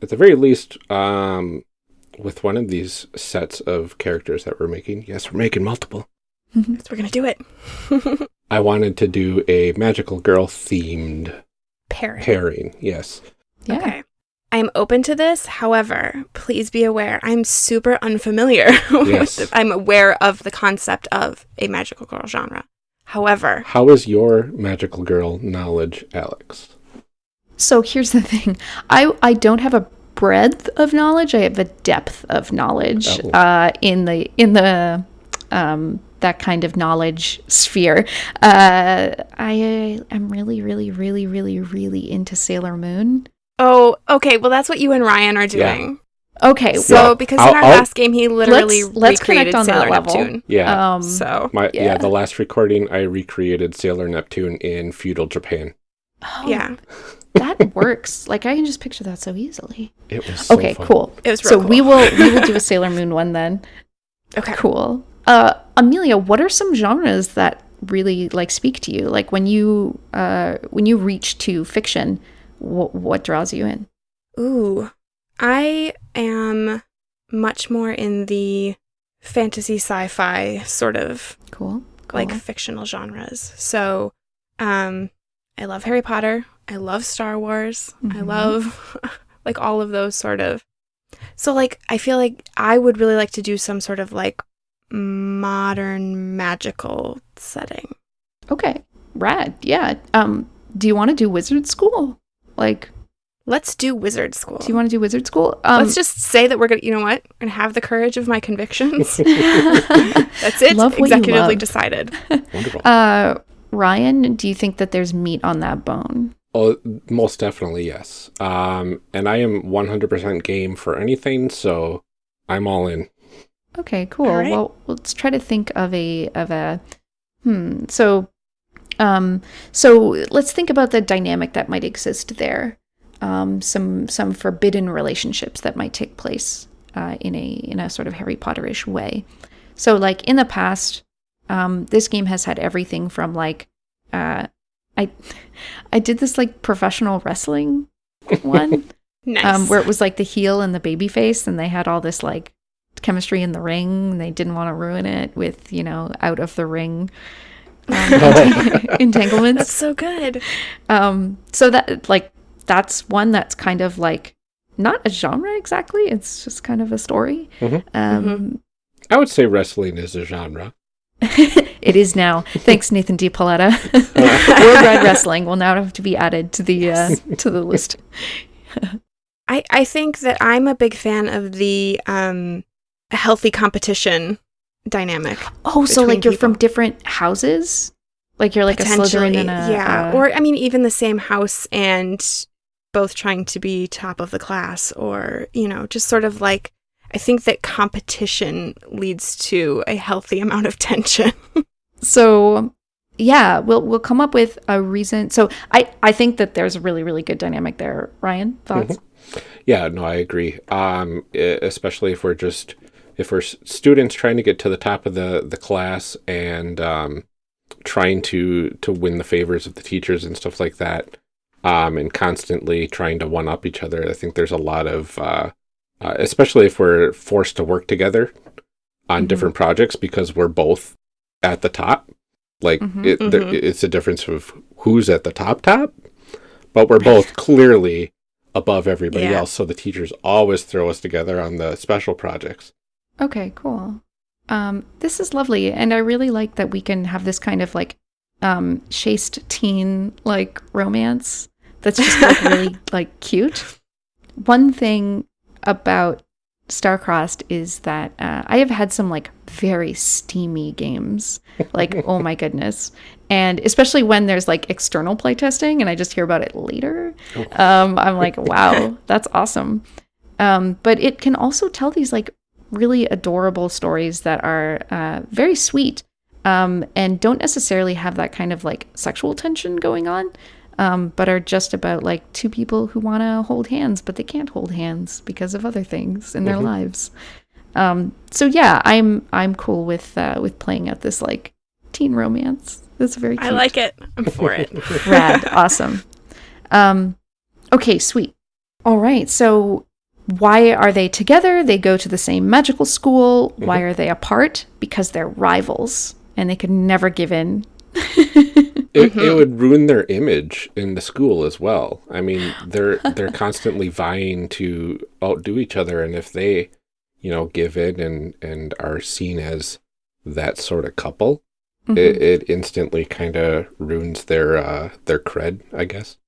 at the very least, um, with one of these sets of characters that we're making. Yes, we're making multiple. Yes, we're gonna do it. I wanted to do a magical girl themed Pairing. pairing. Yes. yeah. Okay. I am open to this. However, please be aware I'm super unfamiliar Yes. with the, I'm aware of the concept of a magical girl genre. However, How is your magical girl knowledge, Alex? So here's the thing. I I don't have a breadth of knowledge. I have a depth of knowledge Oh. uh, in the in the um, that kind of knowledge sphere. Uh, I am really, really, really, really, really into Sailor Moon. oh, okay. Well, that's what you and Ryan are Yeah. doing. Okay, So, Yeah. because in I'll- our I'll- last game, he literally Let's- let's recreated connect on that Sailor level. Neptune. Yeah. um, So, my yeah. yeah. the last recording I recreated Sailor Neptune in feudal Japan. oh, yeah, that works. Like I can just picture that so easily. It was so okay, fun. cool. it was So real we will we will do a Sailor Moon one then. Okay. Cool. Uh, Amelia, what are some genres that really like speak to you? Like when you uh when you reach to fiction, wh- what draws you in? Ooh, I am much more in the fantasy sci-fi sort of Cool. cool. like fictional genres. So, um, I love Harry Potter. I love Star Wars. I Mhm. love like all of those sort of. So, like, I feel like I would really like to do some sort of like modern magical setting. okay, rad. Yeah. Um, do you want to do wizard school? Like, Let's do wizard school. do you want to do wizard school? Um, Let's just say that we're gonna. You know what? We're gonna have the courage of my convictions. That's it. Love what you Executively love. decided. Wonderful. uh, Ryan, do you think that there's meat on that bone? Oh, most definitely, yes. Um, and I am 100% game for anything, so I'm all in. Okay, cool. Right. Well, let's try to think of a of a hmm. So, um, so let's think about the dynamic that might exist there. Um, some some forbidden relationships that might take place uh, in a in a sort of Harry Potterish way. So, like in the past, um, this game has had everything from like, uh, I, I did this like professional wrestling one Nice. um, where it was like the heel and the baby face, and they had all this like chemistry in the ring. And they didn't want to ruin it with you know out of the ring um, entanglements. That's so good. Um, so that like that's one that's kind of like not a genre exactly. It's just kind of a story. Mhm. Um, I would say wrestling is a genre. it is now. Thanks, Nathan D. Paoletta. Worldwide Wrestling will now have to be added to the uh, to the list. I, I think that I'm a big fan of the um, healthy competition dynamic. Oh, so like you're from different houses? Like you're like a Slytherin and a yeah. a- or I mean, even the same house and both trying to be top of the class, or you know, just sort of like I think that competition leads to a healthy amount of tension. so yeah, we'll we'll come up with a reason. So I I think that there's a really really good dynamic there. Ryan, thoughts? Yeah, no, I agree. Um, especially if we're just if we're students trying to get to the top of the the class, and um, trying to to win the favors of the teachers and stuff like that, um, and constantly trying to one up each other. I think there's a lot of, uh, uh, especially if we're forced to work together on Mhm. different projects because we're both at the top. Like Mhm. it, there, Mhm. it's a difference of who's at the top top, but we're both clearly above everybody Yeah. else. So the teachers always throw us together on the special projects. Okay, cool. Um, this is lovely, and I really like that we can have this kind of like um, chaste teen like romance that's just like really like cute. One thing about Starcrossed is that uh, I have had some like very steamy games, like oh my goodness, and especially when there's like external playtesting and I just hear about it later, um, I'm like, wow, that's awesome. Um, but it can also tell these like really adorable stories that are uh, very sweet um, and don't necessarily have that kind of like sexual tension going on, um, but are just about like two people who want to hold hands, but they can't hold hands because of other things in their Mhm. lives. Um, so yeah, I'm I'm cool with uh, with playing out this like teen romance. That's very cute. I like it. I'm for it. Rad. awesome. Um, okay, sweet. All right. So, why are they together? They go to the same magical school. Why are they apart? Because they're rivals and they could never give in. It, it Mhm. would ruin their image in the school as well. I mean, they're they're constantly vying to outdo each other, and if they, you know, give in and and are seen as that sort of couple, Mhm. it, it instantly kind of ruins their uh, their cred, I guess.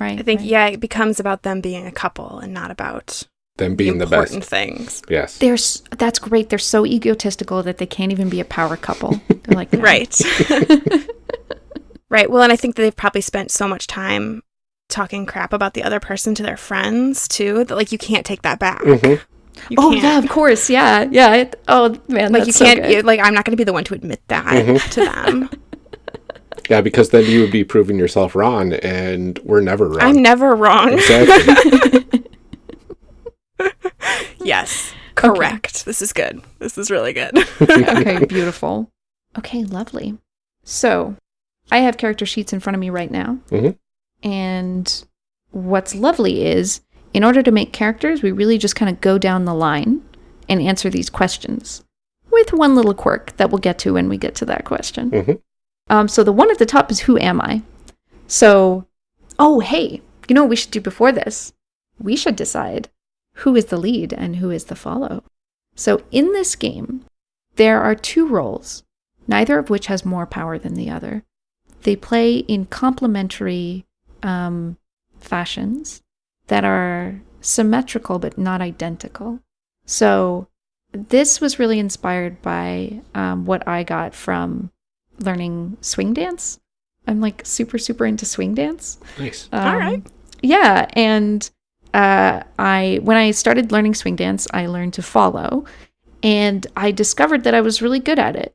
right. I think right. yeah, it becomes about them being a couple and not about Them being the, important best. things. Yes. They're that's great. They're so egotistical that they can't even be a power couple. They're like, no. Right. right. Well, and I think that they've probably spent so much time talking crap about the other person to their friends too that like you can't take that back. Mhm. Oh can't. yeah, of course, yeah, yeah. It, oh man, Like that's you can't good. you- like I'm not going to be the one to admit that Mhm. to them. Yeah, because then you would be proving yourself wrong, and we're never wrong. I'm never wrong. exactly. Yes. Correct. This is good. This is really good. okay, beautiful. Okay, lovely. So, I have character sheets in front of me right now. Mhm. And what's lovely is, in order to make characters, we really just kind of go down the line and answer these questions with one little quirk that we'll get to when we get to that question. Mhm. Um, so, the one at the top is Who am I? So, oh, hey, you know what we should do before this? We should decide who is the lead and who is the follow. So, in this game, there are two roles, neither of which has more power than the other. They play in complementary um, fashions that are symmetrical but not identical. So, this was really inspired by um, what I got from learning swing dance. I'm like super, super into swing dance. nice. All right. Yeah, and uh, I when I started learning swing dance, I learned to follow, and I discovered that I was really good at it.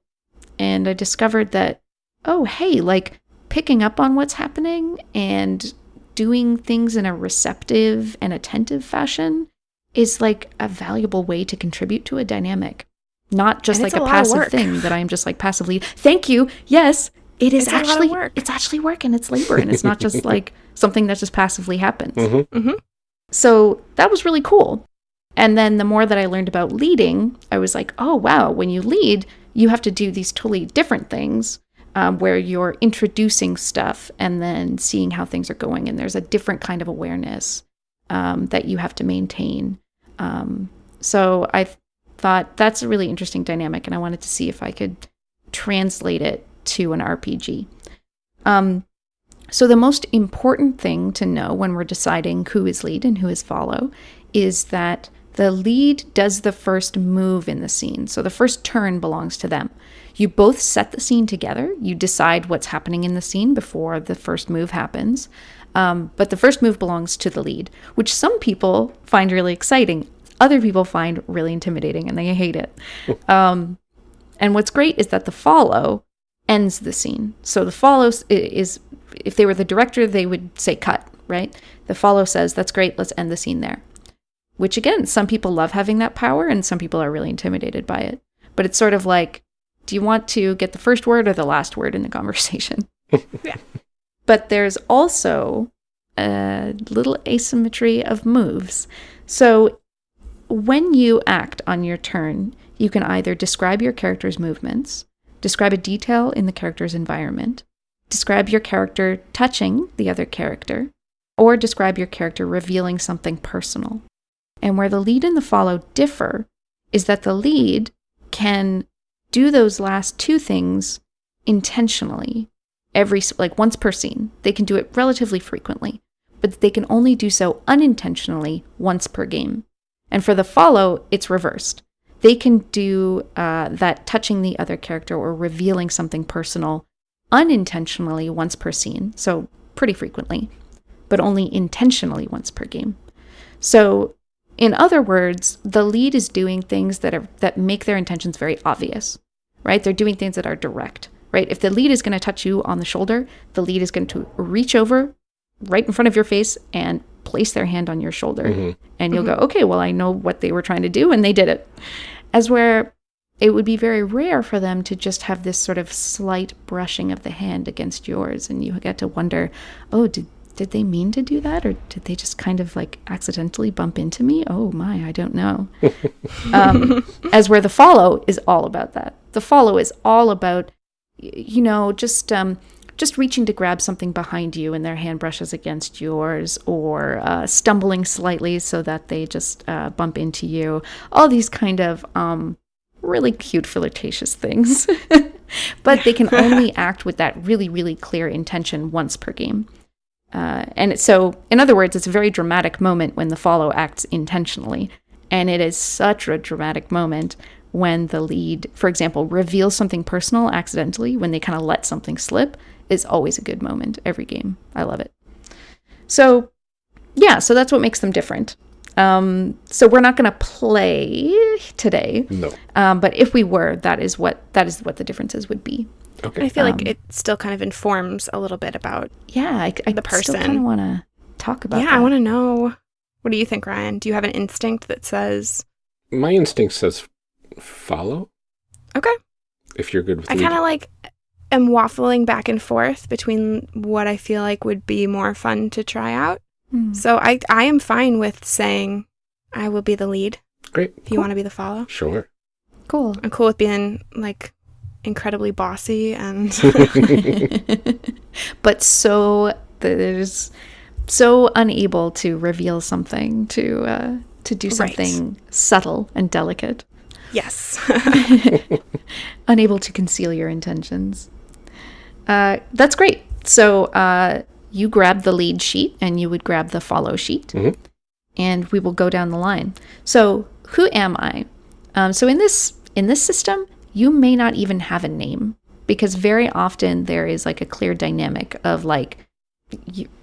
And I discovered that oh hey, like picking up on what's happening and doing things in a receptive and attentive fashion is like a valuable way to contribute to a dynamic. Not just And like a, a passive thing that I'm just like passively. Thank you. Yes, it is It's a lot of actually work. it's actually work and it's labor and it's not just like something that just passively happens. Mhm. hmm So that was really cool. And then the more that I learned about leading, I was like, oh, wow, when you lead, you have to do these totally different things um, where you're introducing stuff and then seeing how things are going. And there's a different kind of awareness um, that you have to maintain. Um, so I thought that's a really interesting dynamic. And I wanted to see if I could translate it to an RPG. Um, so, the most important thing to know when we're deciding who is lead and who is follow is that the lead does the first move in the scene. So, the first turn belongs to them. You both set the scene together, you decide what's happening in the scene before the first move happens. Um, but the first move belongs to the lead, which some people find really exciting. Other people find really intimidating and they hate it. Um, and what's great is that the follow ends the scene. So the follow is, if they were the director, they would say cut, right? The follow says, that's great, let's end the scene there. Which again, some people love having that power and some people are really intimidated by it. But it's sort of like do you want to get the first word or the last word in the conversation? Yeah. But there's also a little asymmetry of moves. So when you act on your turn, you can either describe your character's movements, describe a detail in the character's environment, describe your character touching the other character, or describe your character revealing something personal. And where the lead and the follow differ is that the lead can do those last two things intentionally every like once per scene. They can do it relatively frequently, but they can only do so unintentionally once per game. And for the follow, it's reversed. They can do uh, that touching the other character or revealing something personal unintentionally once per scene, so pretty frequently, but only intentionally once per game. So, in other words, the lead is doing things that are that make their intentions very obvious, right? They're doing things that are direct, right? If the lead is going to touch you on the shoulder, the lead is going to reach over right in front of your face and place their hand on your shoulder. Mhm. And you'll go, okay, well, I know what they were trying to do, and they did it. As where it would be very rare for them to just have this sort of slight brushing of the hand against yours. And you get to wonder, oh, did, did they mean to do that? Or did they just kind of like accidentally bump into me? Oh my, I don't know. um, as where the follow is all about that. The follow is all about, you know, just um, just reaching to grab something behind you and their hand brushes against yours, or uh, stumbling slightly so that they just uh, bump into you. All these kind of um, really cute flirtatious things, but they can only act with that really really clear intention once per game. Uh, and so, in other words, it's a very dramatic moment when the follow acts intentionally. And it is such a dramatic moment when the lead, for example, reveals something personal accidentally, when they kind of let something slip, is always a good moment every game. I love it. So, yeah, so that's what makes them different. Um, so we're not going to play today, No. um, but if we were, that is what that is what the differences would be. Okay. I feel Um, like it still kind of informs a little bit about. Yeah, I, I The still person. kind of want to talk about. yeah, I want to know. What do you think, Ryan? Do you have an instinct that says, My instinct says follow. Okay. If you're good with I kind of like am waffling back and forth between what I feel like would be more fun to try out. Hmm. So I I am fine with saying I will be the lead Great. if you want to be the follow. Sure. Cool. I'm cool with being like incredibly bossy and but so there's so unable to reveal something to uh, to do Right. something subtle and delicate, yes. unable to conceal your intentions. Uh, that's great. So uh, you grab the lead sheet and you would grab the follow sheet, Mhm. and we will go down the line. So who am I? Um, so in this in this system, you may not even have a name because very often there is like a clear dynamic of like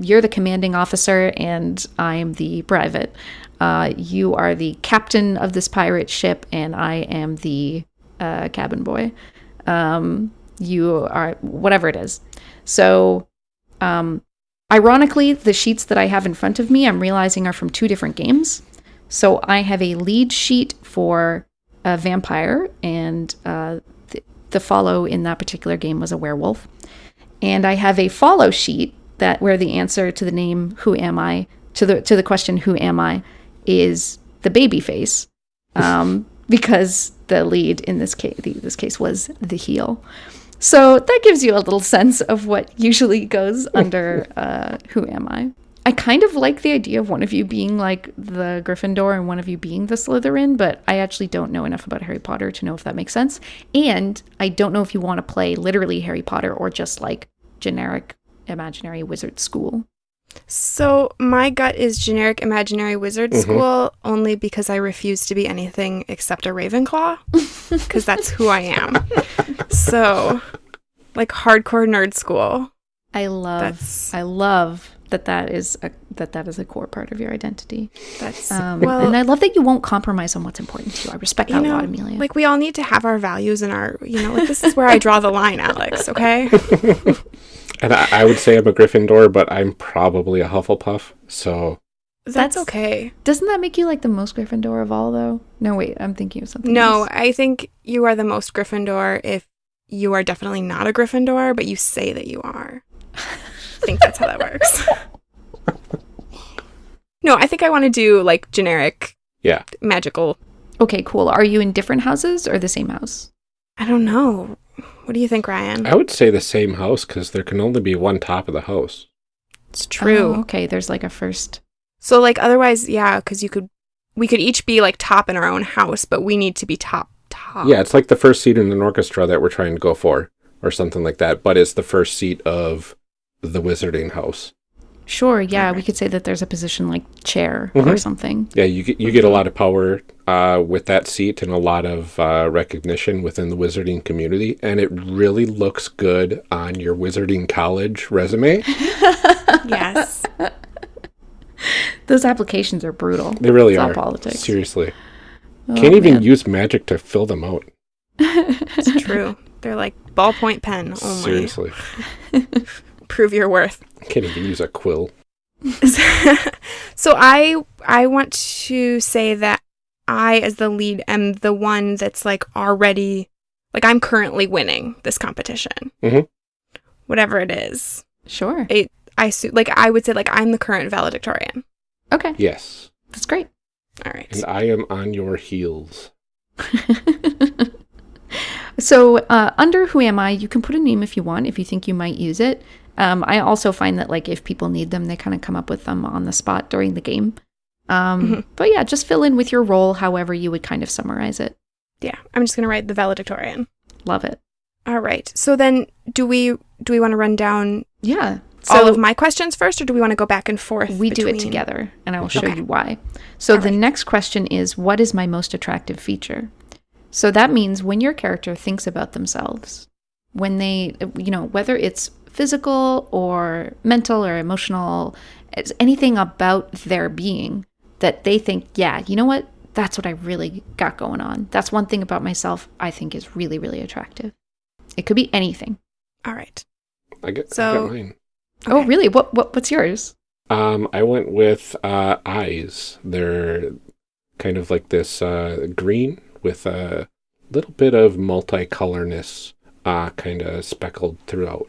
you're the commanding officer and I'm the private. Uh, you are the captain of this pirate ship and I am the uh, cabin boy. Um, you are whatever it is. So, um, ironically, the sheets that I have in front of me, I'm realizing are from two different games. So I have a lead sheet for a vampire, and uh, the, the follow in that particular game was a werewolf. And I have a follow sheet that where the answer to the name "Who am I?" to the to the question "Who am I?" is the baby face, um, because the lead in this case this case was the heel. So that gives you a little sense of what usually goes under uh, "Who am I?" I kind of like the idea of one of you being like the Gryffindor and one of you being the Slytherin, but I actually don't know enough about Harry Potter to know if that makes sense. And I don't know if you want to play literally Harry Potter or just like generic imaginary wizard school. So my gut is generic imaginary wizard Mhm. school only because I refuse to be anything except a Ravenclaw because that's who I am. so like hardcore nerd school. I love That's I love that that is a that that is a core part of your identity. that's Um, well and I love that you won't compromise on what's important to you. I respect you that a know, lot, Amelia. like we all need to have our values and our you know like this is where I draw the line, Alex. Okay. And I, I would say I'm a Gryffindor, but I'm probably a Hufflepuff. So That's, That's- okay. Doesn't that make you like the most Gryffindor of all, though? No, wait, I'm thinking of something. No, else. I think you are the most Gryffindor if you are definitely not a Gryffindor, but you say that you are. I think that's how that works. no, I think I want to do like generic Yeah. magical. Okay, cool. Are you in different houses or the same house? I don't know. What do you think, Ryan? I would say the same house because there can only be one top of the house. It's true. Oh, okay, there's like a first. So like otherwise, yeah, because you could, we could each be like top in our own house, but we need to be top top. Yeah, it's like the first seat in an orchestra that we're trying to go for, or something like that. But it's the first seat of the wizarding house. Sure, yeah, we could say that there's a position like chair or Mhm. something. Yeah, you get you get a lot of power uh, with that seat and a lot of uh, recognition within the wizarding community, and it really looks good on your wizarding college resume. Yes. Those applications are brutal. They really It's all are. politics. Seriously, Oh, can't even man. use magic to fill them out. it's true. They're like ballpoint pen only. Seriously, Prove your worth. can't even use a quill. so I I want to say that I as the lead am the one that's like already like I'm currently winning this competition. Mhm. Whatever it is. Sure. I su- like I would say like I'm the current valedictorian. Okay, Yes, that's great. All right. and I am on your heels. so uh, under who am i you can put a name if you want if you think you might use it um, i also find that like if people need them they kind of come up with them on the spot during the game um, Mhm. but yeah just fill in with your role however you would kind of summarize it Yeah, I'm just going to write the valedictorian. love it All right. So then do we do we want to run down yeah all of my questions first or do we want to go back and forth? we do it together and i will show Okay. you why so All the right. next question is what is my most attractive feature so that means when your character thinks about themselves when they you know whether it's physical or mental or emotional it's anything about their being that they think yeah you know what that's what i really got going on that's one thing about myself i think is really really attractive it could be anything All right. I get, I So- got mine. oh Okay. really what, what what's yours Um, I went with uh, eyes. They're kind of like this uh, green with a little bit of multicolorness, uh, kind of speckled throughout.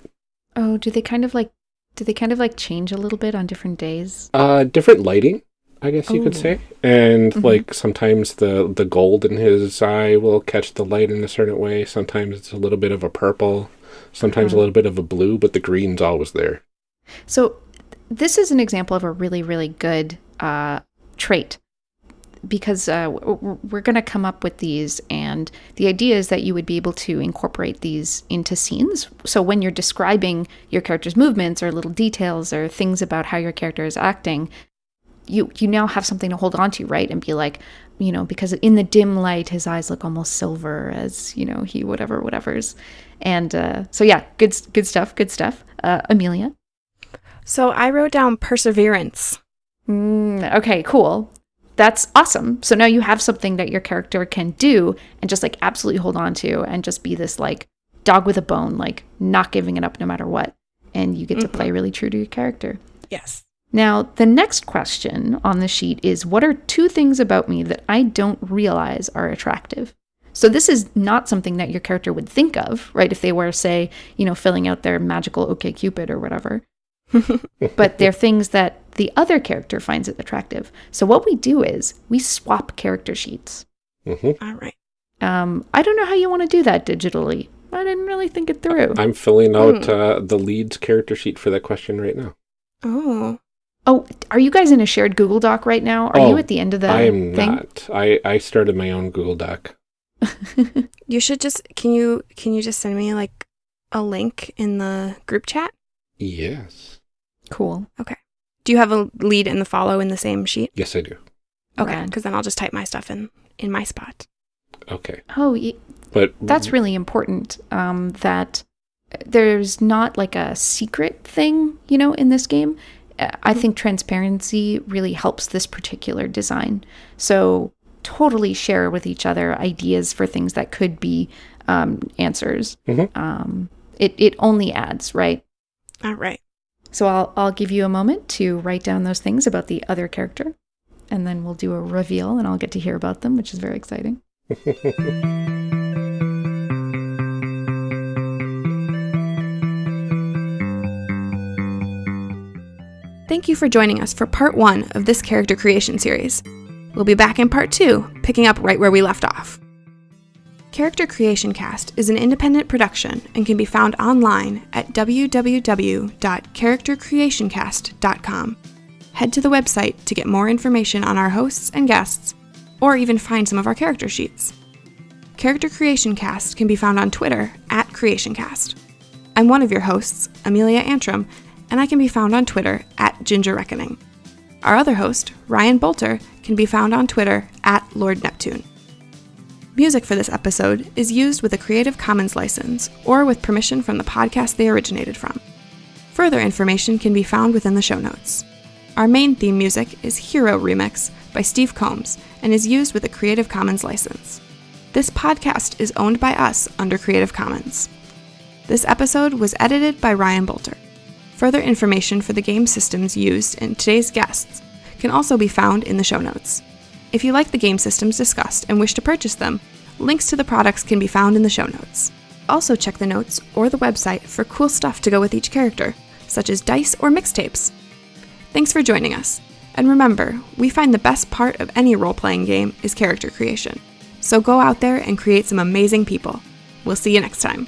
Oh, do they kind of like do they kind of like change a little bit on different days? Uh, different lighting, I guess you could Oh. say. And Mhm. like sometimes the the gold in his eye will catch the light in a certain way. Sometimes it's a little bit of a purple. Sometimes a little bit of a blue, but the green's always there. So this is an example of a really really good uh, trait because uh, we're going to come up with these and the idea is that you would be able to incorporate these into scenes so when you're describing your character's movements or little details or things about how your character is acting you you now have something to hold on to right and be like you know because in the dim light his eyes look almost silver as you know he whatever whatever's and uh, so yeah good good stuff good stuff uh, amelia So I wrote down perseverance. Mm, okay, cool. That's awesome. So now you have something that your character can do and just like absolutely hold on to and just be this like dog with a bone, like not giving it up no matter what. And you get to Mhm. play really true to your character. Yes. Now, the next question on the sheet is What are two things about me that I don't realize are attractive? So, this is not something that your character would think of, right? If they were, say, you know, filling out their magical OK Cupid or whatever but they're things that the other character finds it attractive. So what we do is we swap character sheets. hmm All right. Um, I don't know how you want to do that digitally. I didn't really think it through. I'm filling out Hmm. uh, the lead's character sheet for that question right now. Oh. Oh, are you guys in a shared Google Doc right now? Are you Oh, at the end of the I am thing? not. I, I started my own Google Doc. You should just can you can you just send me like a link in the group chat? Yes. cool. Okay. Do you have a lead and the follow in the same sheet? Yes, I do. Okay, because then I'll just type my stuff in in my spot. Okay. Oh, y- But that's really important. Um, that there's not like a secret thing, you know, in this game. I think transparency really helps this particular design. So totally share with each other ideas for things that could be um, answers. Mhm. Um, it it only adds, right? All right. So I'll I'll give you a moment to write down those things about the other character, and then we'll do a reveal, and I'll get to hear about them, which is very exciting. Thank you for joining us for part one of this character creation series. We'll be back in part two, picking up right where we left off. Character Creation Cast is an independent production and can be found online at www.charactercreationcast.com. Head to the website to get more information on our hosts and guests, or even find some of our character sheets. Character Creation Cast can be found on Twitter at CreationCast. I'm one of your hosts, Amelia Antrim, and I can be found on Twitter at Ginger Reckoning. Our other host, Ryan Boelter, can be found on Twitter at Lord Neptune. Music for this episode is used with a Creative Commons license or with permission from the podcast they originated from. Further information can be found within the show notes. Our main theme music is Hero Remix by Steve Combs and is used with a Creative Commons license. This podcast is owned by us under Creative Commons. This episode was edited by Ryan Boelter. Further information for the game systems used in today's guests can also be found in the show notes. If you like the game systems discussed and wish to purchase them, links to the products can be found in the show notes. Also, check the notes or the website for cool stuff to go with each character, such as dice or mixtapes. Thanks for joining us. And remember, we find the best part of any role playing game is character creation. So go out there and create some amazing people. We'll see you next time.